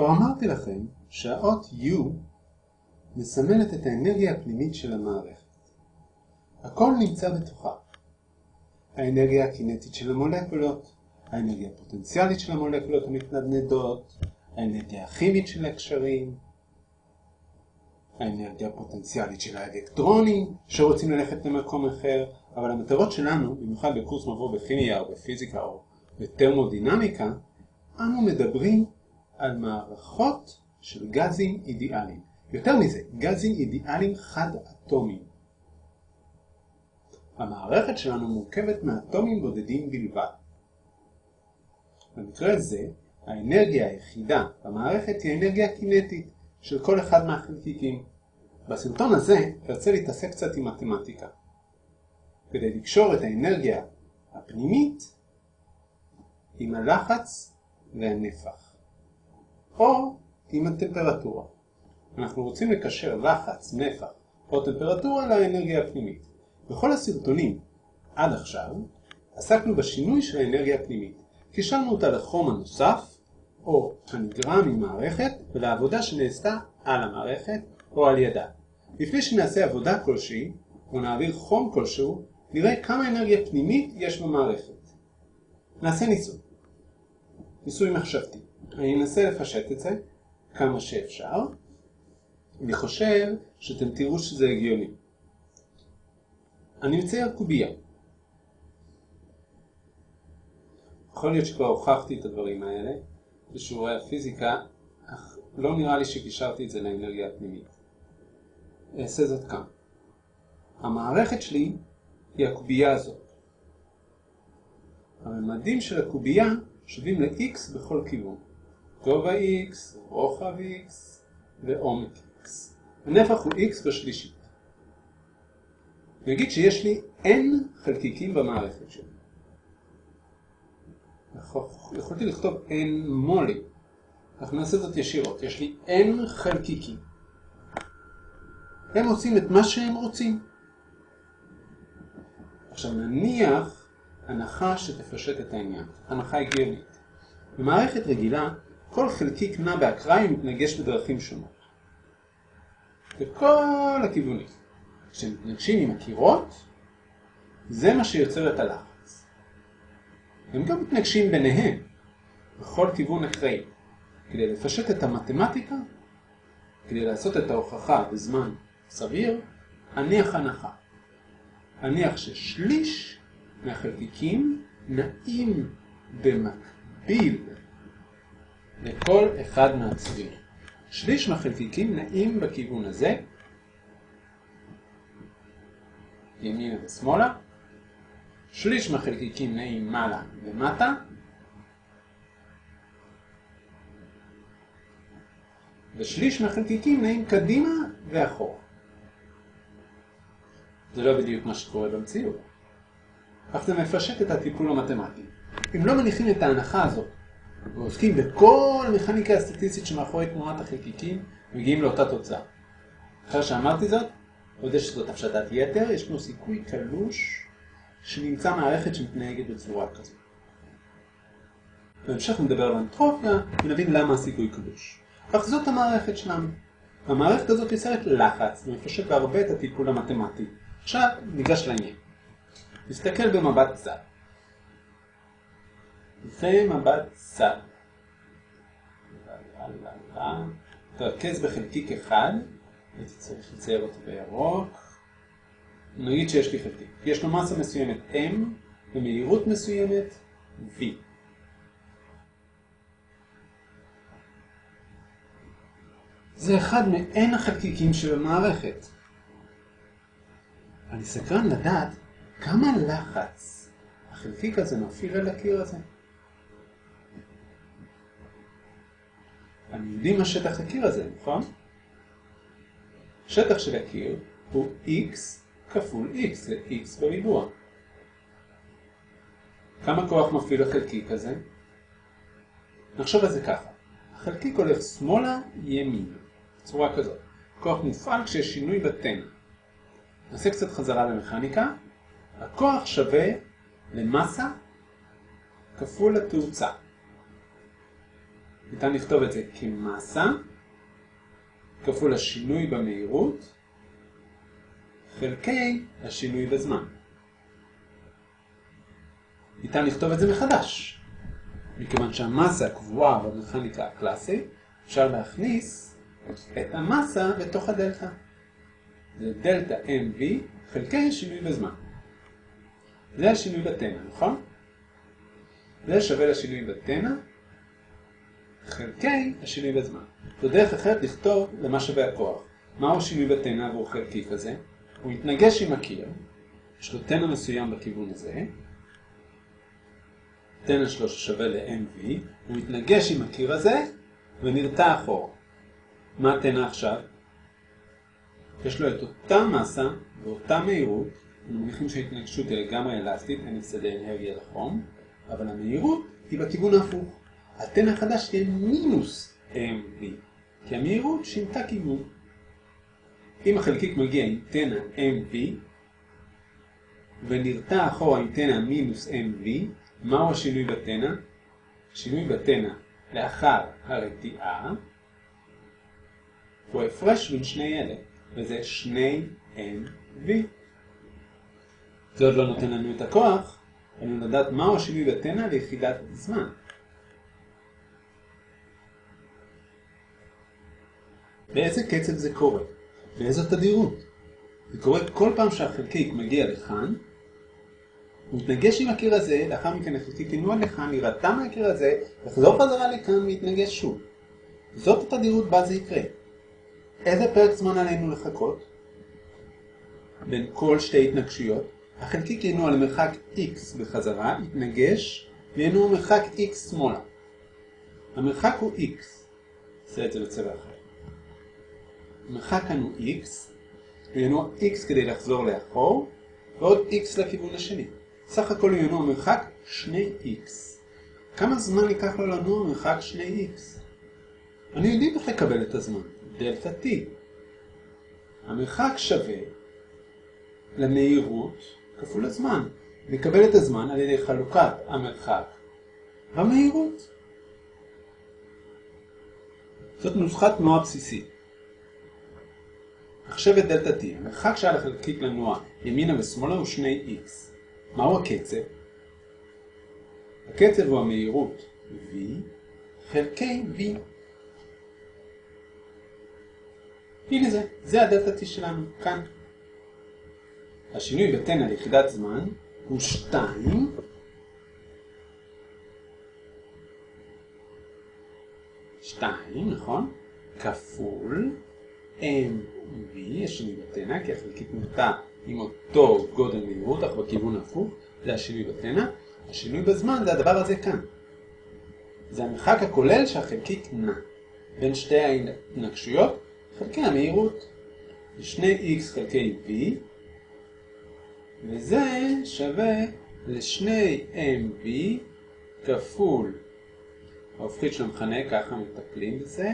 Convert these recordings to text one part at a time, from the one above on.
כבר אמרתי לכם שהאות U מסמלת את האנרגיה הפנימית של המערכת. הכל נמצא בתוכה. האנרגיה הקינטית של המולקולות, האנרגיה הפוטנציאלית של המולקולות המתנדנדות, האנרגיה הכימית של הקשרים, האנרגיה הפוטנציאלית של האלקטרונים שרוצים ללכת למקום אחר, אבל המטרות שלנו, במיוחד בקורס מבוא בכימיה או בפיזיקה או בטרמודינמיקה, אנו מדברים על מערכות של גזים אידיאליים. יותר מזה, גזים אידיאליים חד-אטומיים. המערכת שלנו מורכבת מאטומים בודדים בלבד. במקרה זה, האנרגיה היחידה במערכת היא אנרגיה קינטית של כל אחד מהחלקיקים. בסרטון הזה תרצה להתעסק קצת עם מתמטיקה, כדי לקשור את האנרגיה הפנימית עם הלחץ והנפח, או עם הטמפרטורה. אנחנו רוצים לקשר לחץ, נפח או טמפרטורה לאנרגיה הפנימית. בכל הסרטונים עד עכשיו עסקנו בשינוי של האנרגיה הפנימית. קישרנו אותה לחום הנוסף או הנגרם ממערכת ולעבודה שנעשתה על המערכת או על ידה. לפני שנעשה עבודה כלשהי או נעביר חום כלשהו, נראה כמה אנרגיה פנימית יש במערכת. נעשה ניסוי. ניסוי מחשבתי. אני אנסה לפשט את זה כמה שאפשר. אני חושב שאתם תראו שזה הגיוני. אני מצייר קובייה. יכול להיות שכבר הוכחתי את הדברים האלה בשיעורי הפיזיקה, אך לא נראה לי שקישרתי את זה לאנרגיה הפנימית. אעשה זאת כאן. המערכת שלי היא הקובייה הזאת. הממדים של הקובייה שווים ל-x בכל כיוון. גובה x, רוחב x ועומק x. הנפח הוא x בשלישית. נגיד שיש לי n חלקיקים במערכת שלי. יכולתי לכתוב n מולי. אנחנו נעשה זאת ישירות. יש לי n חלקיקים. הם עושים את מה שהם רוצים. עכשיו נניח הנחה שתפשט את העניין. הנחה הגיונית. במערכת רגילה כל חלקיק נע באקראי ומתנגש בדרכים שונות. בכל הכיוונים. כשמתנגשים עם הקירות, זה מה שיוצר את הלחץ. הם גם מתנגשים ביניהם, בכל כיוון אקראי. כדי לפשט את המתמטיקה, כדי לעשות את ההוכחה בזמן סביר, הניח הנחה. הניח ששליש מהחלקיקים נעים במקביל לכל אחד מהצבירים. שליש מהחלקיקים נעים בכיוון הזה, ימינה ושמאלה, שליש מהחלקיקים נעים מעלה ומטה, ושליש מהחלקיקים נעים קדימה ואחורה. זה לא בדיוק מה שקורה במציאות. אך זה מפשט את הטיפול המתמטי. אם לא מניחים את ההנחה הזאת ועוסקים בכל המכניקה הסטטיסטית שמאחורי תנועת החלקיקים, מגיעים לאותה תוצאה. אחרי שאמרתי זאת, עוד יש שזאת הפשטת יתר, יש פה סיכוי קלוש שנמצא מערכת שמתנהגת בצורה כזאת. בהמשך נדבר על אנטרופיה ונבין למה הסיכוי קלוש. אך זאת המערכת שלנו. המערכת הזאת יוצרת לחץ ומפשט בהרבה את הטיפול המתמטי. עכשיו ניגש לעניין. נסתכל במבט צד. זה מבט צד. תרכז בחלקיק אחד, הייתי צריך לצייר אותו בירוק. נגיד שיש לי חלקיק. יש לו מסה מסוימת M ומהירות מסוימת V. זה אחד מעין החלקיקים של המערכת. אני סקרן לדעת כמה לחץ החלקיק הזה מפעיל על הקיר הזה. אני יודעים מה שטח הקיר הזה, נכון? שטח של הקיר הוא x כפול x, זה x בריבוע. כמה כוח מפעיל החלקיק הזה? נחשוב על זה ככה. החלקיק הולך שמאלה, ימין, בצורה כזאת. כוח מופעל כשיש שינוי בתן. נעשה קצת חזרה במכניקה. הכוח שווה למסה כפול התאוצה. ניתן לכתוב את זה כמסה כפול השינוי במהירות חלקי השינוי בזמן. ניתן לכתוב את זה מחדש. מכיוון שהמסה קבועה במכניקה הקלאסית, אפשר להכניס את המסה בתוך הדלתא. זה דלתא mv חלקי השינוי בזמן. זה השינוי בתנא, נכון? זה שווה לשינוי בתנא חלקי השינוי בזמן. זו דרך אחרת לכתוב למה שווה הכוח. מהו השינוי בתנא עבור חלקי כזה? הוא מתנגש עם הקיר, יש לו תנא מסוים בכיוון הזה, תנא שלו ששווה ל-mv, הוא מתנגש עם הקיר הזה ונרתע אחורה. מה התנא עכשיו? יש לו את אותה מסה ואותה מהירות, מניחים שההתנגשות היא לגמרי אלסטית, אין הפסדי אנרגיה לחום, אבל המהירות היא בכיוון ההפוך. התנא החדש תהיה מינוס mv, כי המהירות שינתה כיוון. אם החלקיק מגיע עם תנא mv ונרתע אחורה עם תנא מינוס mv, מהו השינוי בתנא? שינוי בתנא לאחר הרתיעה הוא הפרש בין שני אלה, וזה שני mv. זה עוד לא נותן לנו את הכוח, עלינו לדעת מהו השינוי בתנא ליחידת זמן. באיזה קצב זה קורה? באיזו תדירות? זה קורה כל פעם שהחלקיק מגיע לכאן, הוא מתנגש עם הקיר הזה, לאחר מכן החלקיק ינוע לכאן, יירתע מהקיר הזה, יחזור חזרה לכאן ויתנגש שוב. זאת התדירות בה זה יקרה. איזה פרק זמן עלינו לחכות? בין כל שתי התנגשויות, החלקיק ינוע למרחק x בחזרה, יתנגש, וינוע מרחק x שמאלה. המרחק הוא x. נעשה את זה בצבע אחר. כאן הוא x, וינוע x כדי לחזור לאחור, ועוד x לכיוון השני. סך הכל הוא מרחק 2x. כמה זמן ייקח לו לנוע מרחק 2x? אני יודעים איך לקבל את הזמן, דלתא t. המרחק שווה למהירות כפול הזמן. נקבל את הזמן על ידי חלוקת המרחק במהירות. זאת נוסחת תנועה בסיסית. מחשב את דלתא t, המרחק שעל החלקיק לנוע ימינה ושמאלה הוא 2x. מהו הקצב? הקצב הוא המהירות v חלקי v. הנה זה, זה הדלתא t שלנו, כאן. השינוי בתנא ליחידת זמן הוא 2 2, נכון? כפול mv, השינוי בתנא, כי החלקית נוטה עם אותו גודל מהירות, אך בכיוון הפוך, זה השינוי בתנא. השינוי בזמן זה הדבר הזה כאן. זה המרחק הכולל שהחלקיק נע בין שתי ההתנגשויות, חלקי המהירות. זה 2x חלקי v, וזה שווה ל-2mv כפול ההופכית של המכנה, ככה מטפלים בזה.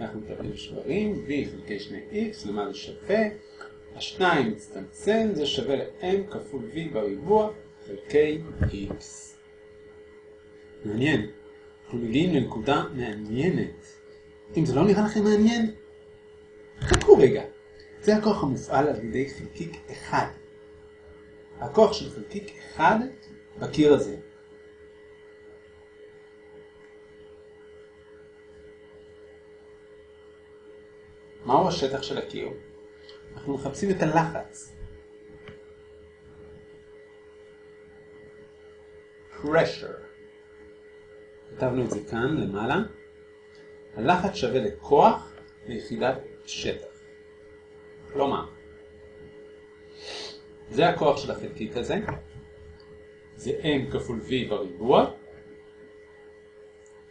אנחנו מטפלים שברים, v חלקי 2x, למה זה שווה? השניים מצטמצם, זה שווה ל-m כפול v בריבוע חלקי x. מעניין. אנחנו מגיעים לנקודה מעניינת. אם זה לא נראה לכם מעניין, חכו רגע. זה הכוח המופעל על ידי חלקיק אחד. הכוח של חלקיק אחד בקיר הזה. מהו השטח של הקיר? אנחנו מחפשים את הלחץ. pressure. כתבנו את זה כאן למעלה. הלחץ שווה לכוח ליחידת שטח. כלומר, זה הכוח של החלקיק הזה, זה m כפול v בריבוע,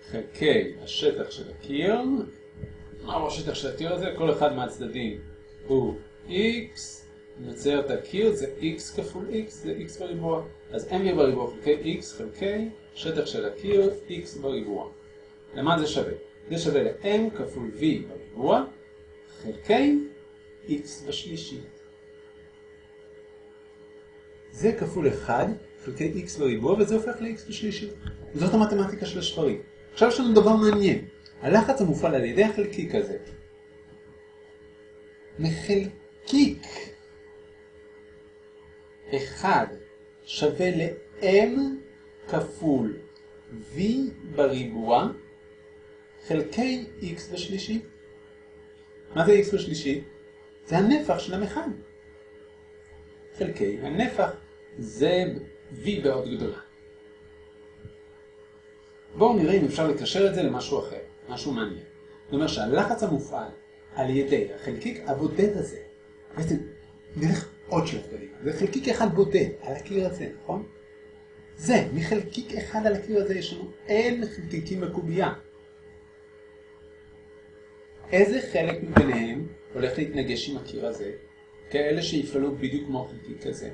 חלקי השטח של הקיר, מהו השטח של הקיר הזה? כל אחד מהצדדים הוא x, נצייר את הקיר, זה x כפול x, זה x בריבוע. אז m בריבוע חלקי x חלקי שטח של הקיר, x בריבוע. למה זה שווה? זה שווה ל-m כפול v בריבוע חלקי x בשלישית. זה כפול 1 חלקי x בריבוע, וזה הופך ל-x בשלישית. זאת המתמטיקה של השברים. עכשיו יש לנו דבר מעניין. הלחץ המופעל על ידי החלקיק הזה מחלקיק אחד שווה ל-m כפול v בריבוע חלקי x בשלישית. מה זה x בשלישית? זה הנפח של המכל. חלקי הנפח זה v בעוד גדולה. בואו נראה אם אפשר לקשר את זה למשהו אחר, משהו מעניין. זאת אומרת שהלחץ המופעל על ידי החלקיק הבודד הזה, בעצם נלך עוד שלב קדימה, זה חלקיק אחד בודד על הקיר הזה, נכון? זה, מחלקיק אחד על הקיר הזה יש לנו אין חלקיקים בקובייה. איזה חלק מביניהם הולך להתנגש עם הקיר הזה? כאלה שיפעלו בדיוק כמו החלקיק הזה.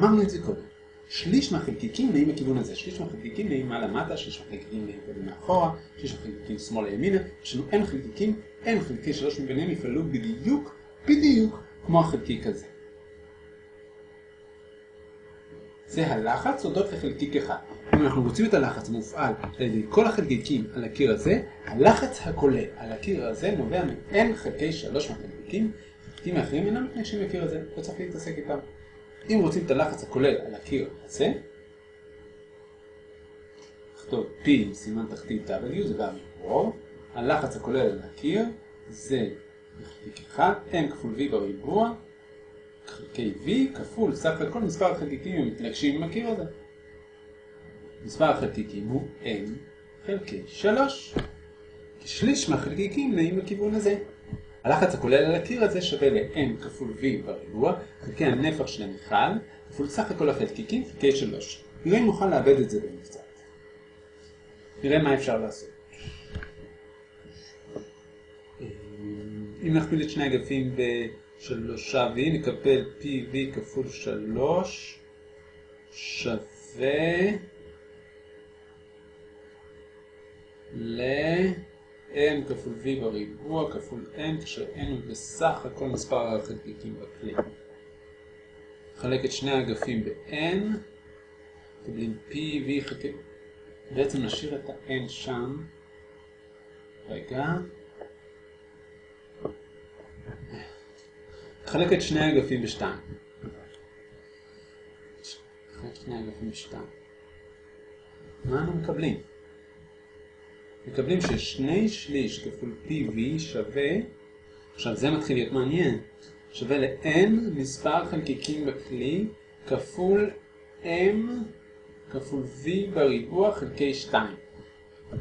אמרנו את זה קודם. שליש מהחלקיקים נעים בכיוון הזה, שליש מהחלקיקים נעים מעלה מטה, שליש מהחלקיקים נעים קודם מאחורה, שליש מהחלקיקים שמאלה ימינה, יש לנו אין חלקיקים, אין חלקי שלוש מביניהם יפעלו בדיוק, בדיוק כמו החלקיק הזה. זה הלחץ הודות לחלקיק אחד. אם אנחנו רוצים את הלחץ המופעל על ידי כל החלקיקים על הקיר הזה, הלחץ הכולל על הקיר הזה נובע מ-n חלקי שלוש מהחלקיקים, חלקיקים האחרים אינם מתנגשים לקיר הזה, לא צריך להתעסק איתם. אם רוצים את הלחץ הכולל על הקיר הזה, נכתוב P עם סימן תחתית W, זה גם רוב, הלחץ הכולל על הקיר זה חלקיק אחד, n כפול V בריבוע, חלקי V כפול סך הכל מספר החלקיקים המתנגשים עם הקיר הזה. מספר החלקיקים הוא n חלקי 3. כשליש מהחלקיקים נעים לכיוון הזה. הלחץ הכולל על הקיר הזה שווה ל-n כפול v בריבוע, חלקי הנפח של המכל, כפול סך הכל החלקיקים חלקי 3. נראה אם נוכל לאבד את זה במקצת. נראה מה אפשר לעשות. אם נכפיל את שני אגפים בשלושה v, נקבל pv כפול 3 שווה n כפול v בריבוע כפול n, כש-n הוא בסך הכל מספר החלקיקים בכלי. נחלק את שני האגפים ב-n, מקבלים p, v חלקי... בעצם נשאיר את ה-n שם. רגע. נחלק את שני האגפים ב-2. נחלק את שני האגפים ב-2. מה אנחנו מקבלים? מקבלים ששני שליש כפול PV שווה, עכשיו זה מתחיל להיות מעניין, שווה ל-N מספר חלקיקים בכלי כפול M כפול V בריבוע חלקי 2.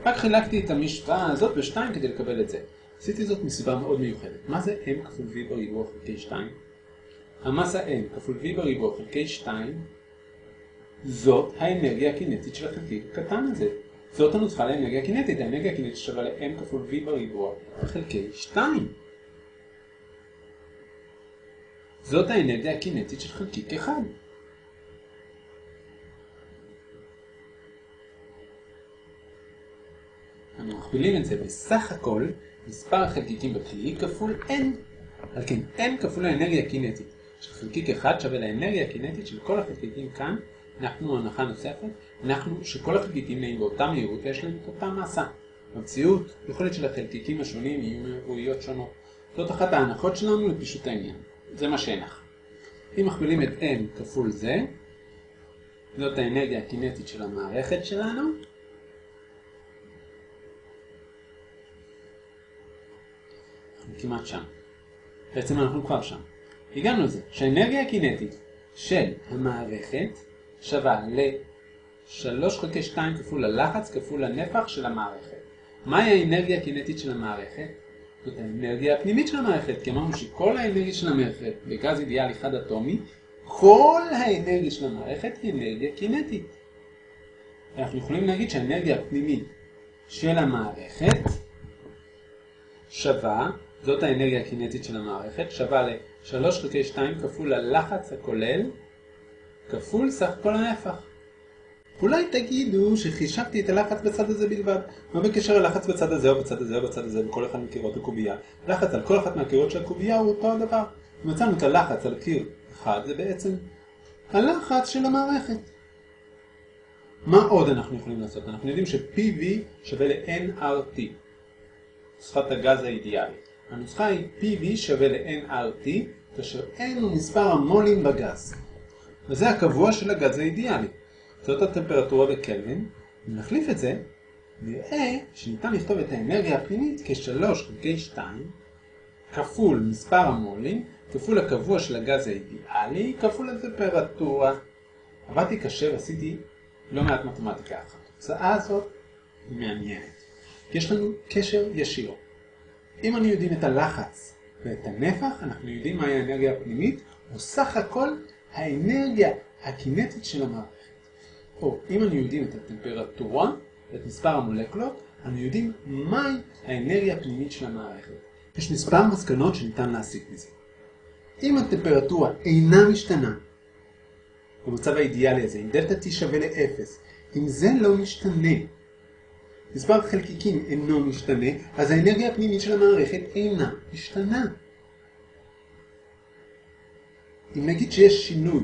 רק חילקתי את המשוואה הזאת ב-2 כדי לקבל את זה. עשיתי זאת מסיבה מאוד מיוחדת. מה זה M כפול V בריבוע חלקי 2? המסה M כפול V בריבוע חלקי 2 זאת האנרגיה הקינטית של החלקיק הקטן הזה. זאת הנוסחה לאנרגיה קינטית, האנרגיה הקינטית שווה ל-m כפול v בריבוע חלקי 2. זאת האנרגיה הקינטית של חלקיק 1. אנחנו מכפילים את זה בסך הכל מספר החלקיקים בכלי כפול n. על כן, n כפול האנרגיה הקינטית של חלקיק 1 שווה לאנרגיה הקינטית של כל החלקיקים כאן אנחנו הנחה נוספת, אנחנו שכל החלקיקים נעים באותה מהירות ויש להם את אותה מסה. במציאות, יכולת של החלקיקים השונים יהיו מהירויות שונות. זאת אחת ההנחות שלנו לפישוט העניין. זה מה שהנח. אם מכפילים את n כפול זה, זאת האנרגיה הקינטית של המערכת שלנו. אנחנו כמעט שם. בעצם אנחנו כבר שם. הגענו לזה שהאנרגיה הקינטית של המערכת שווה ל-3 חלקי 2 כפול הלחץ כפול הנפח של המערכת. מהי האנרגיה הקינטית של המערכת? זאת האנרגיה הפנימית של המערכת, כי אמרנו שכל האנרגיה של המערכת בגז אידיאלי חד אטומי, כל האנרגיה של המערכת היא אנרגיה קינטית. אנחנו יכולים להגיד שהאנרגיה הפנימית של המערכת שווה, זאת האנרגיה הקינטית של המערכת, שווה ל-3 חלקי 2 כפול הלחץ הכולל כפול סך כל הנפח. אולי תגידו שחישבתי את הלחץ בצד הזה בלבד. מה בקשר ללחץ בצד הזה או בצד הזה או בצד הזה בכל אחד מקירות הקובייה? לחץ על כל אחת מהקירות של הקובייה הוא אותו הדבר. מצאנו את הלחץ על קיר אחד, זה בעצם הלחץ של המערכת. מה עוד אנחנו יכולים לעשות? אנחנו יודעים ש-PV שווה ל-nRT, נוסחת הגז האידיאלי. הנוסחה היא PV שווה ל-nRT, כאשר n הוא מספר המולים בגז. וזה הקבוע של הגז האידיאלי. זאת הטמפרטורה בקלווין. אם נחליף את זה, נראה שניתן לכתוב את האנרגיה הפנימית כ-3 חלקי 2 כפול מספר המולים כפול הקבוע של הגז האידיאלי כפול הטמפרטורה. עבדתי קשה ועשיתי לא מעט מתמטיקה אחת. התוצאה הזאת היא מעניינת. יש לנו קשר ישיר. אם אני יודעים את הלחץ ואת הנפח, אנחנו יודעים מהי האנרגיה הפנימית, או סך הכל האנרגיה הקינטית של המערכת. או אם אני יודעים את הטמפרטורה ואת מספר המולקולות, אנו יודעים מהי האנרגיה הפנימית של המערכת. יש מספר מסקנות שניתן להסיק מזה. אם הטמפרטורה אינה משתנה, במצב האידיאלי הזה, אם דלתה T שווה ל-0, אם זה לא משתנה, מספר חלקיקים אינו משתנה, אז האנרגיה הפנימית של המערכת אינה משתנה. אם נגיד שיש שינוי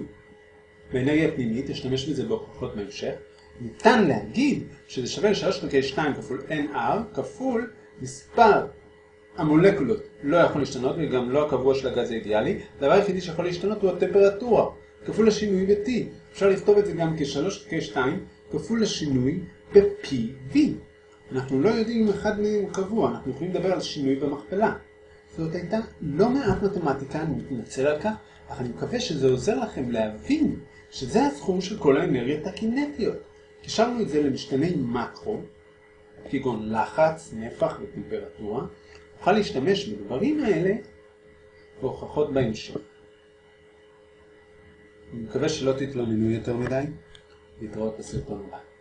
באנרגיה הפנימית, אשתמש בזה בהוכחות בהמשך, ניתן להגיד שזה שווה ל-3 חלקי 2 כפול nr כפול מספר המולקולות לא יכול להשתנות וגם לא הקבוע של הגז האידיאלי, הדבר היחידי שיכול להשתנות הוא הטמפרטורה כפול השינוי ב-T. אפשר לכתוב את זה גם כ-3 חלקי 2 כפול השינוי ב-PV. אנחנו לא יודעים אם אחד מהם קבוע, אנחנו יכולים לדבר על שינוי במכפלה. זאת הייתה לא מעט מתמטיקה, אני מתנצל על כך, אך אני מקווה שזה עוזר לכם להבין שזה הסכום של כל האנרגיות הקינטיות. קישרנו את זה למשתני מקרו, כגון לחץ, נפח וטמפרטורה, נוכל להשתמש בדברים האלה בהוכחות בהמשך. אני מקווה שלא תתלוננו יותר מדי, להתראות בסרטון הבא.